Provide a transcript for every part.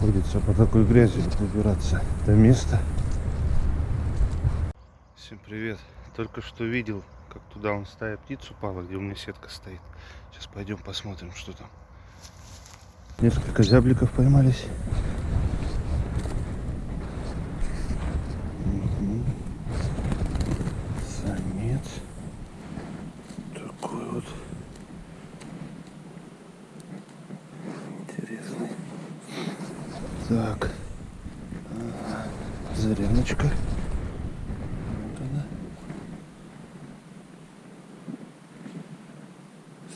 приходится по такой грязи выбираться до места. Всем привет. Только что видел, как туда он стая птиц упала, где у меня сетка стоит. Сейчас пойдем посмотрим, что там. Несколько зябликов поймались. Мгм. Самец. Такой вот. Интересный. Так. Ага. Заряночка. Вот она.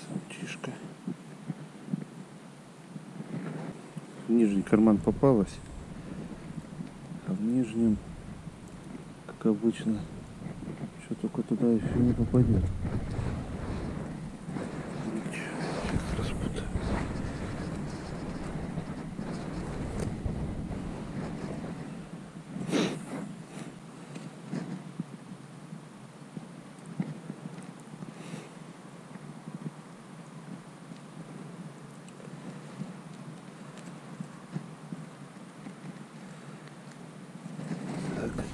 Самчишка. В нижний карман попалась. А в нижнем, как обычно, что только туда еще не попадет. Сейчас распутаю. Так.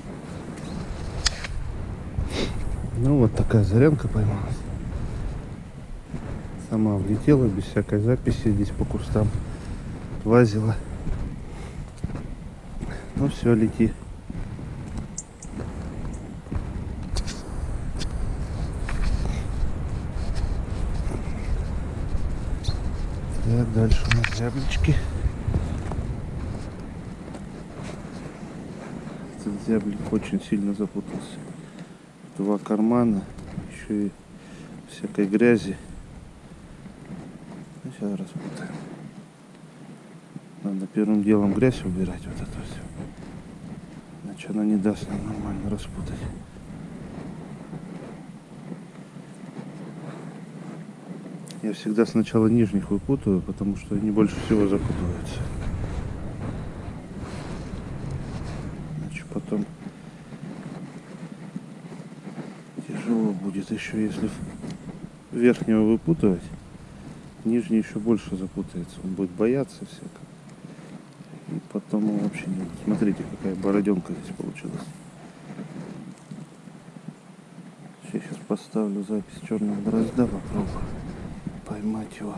Ну вот такая зарянка поймалась. Сама влетела без всякой записи здесь по кустам. Лазила. Ну все, лети. Так, дальше у нас зяблички. Этот зяблик очень сильно запутался. Два кармана, еще и всякой грязи. Ну, сейчас распутаем. Надо первым делом грязь убирать, вот это все. Иначе она не даст нам нормально распутать. Я всегда сначала нижних выпутываю, потому что они больше всего запутываются. Иначе потом тяжело будет еще, если верхнего выпутывать, нижний еще больше запутается. Он будет бояться всяко. И потом вообще не... Смотрите, какая бороденка здесь получилась. Сейчас поставлю запись черного дрозда, попробую поймать его.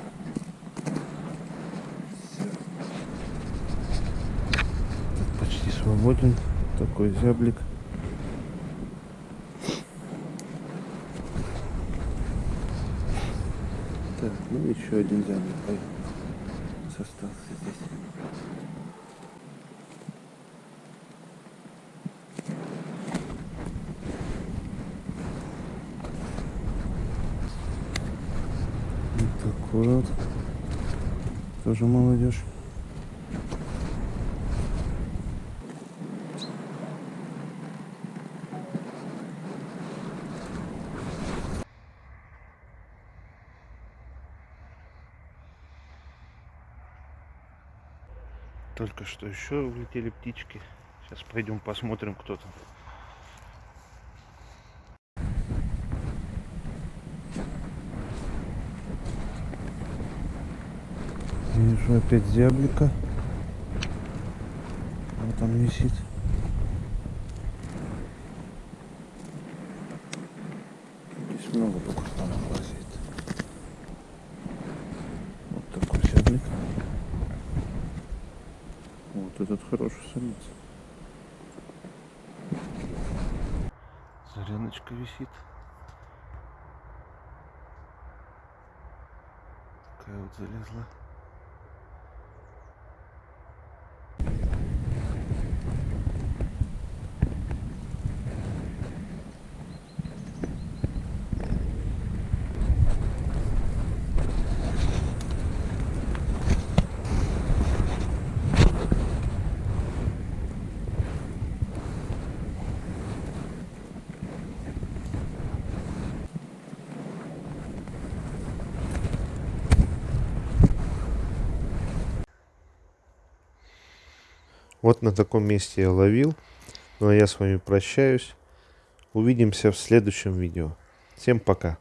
Этот почти свободен. Такой зяблик. Так, ну еще один пой- остался здесь. Вот такой вот. Тоже молодежь. Только что еще улетели птички. Сейчас пойдем посмотрим, кто там. Вижу опять зяблика. Он висит. Здесь много по кустам лазит. Вот такой зяблик. Этот хороший самец. Заряночка висит. Такая вот залезла. Вот на таком месте я ловил. Ну а я с вами прощаюсь. Увидимся в следующем видео. Всем пока.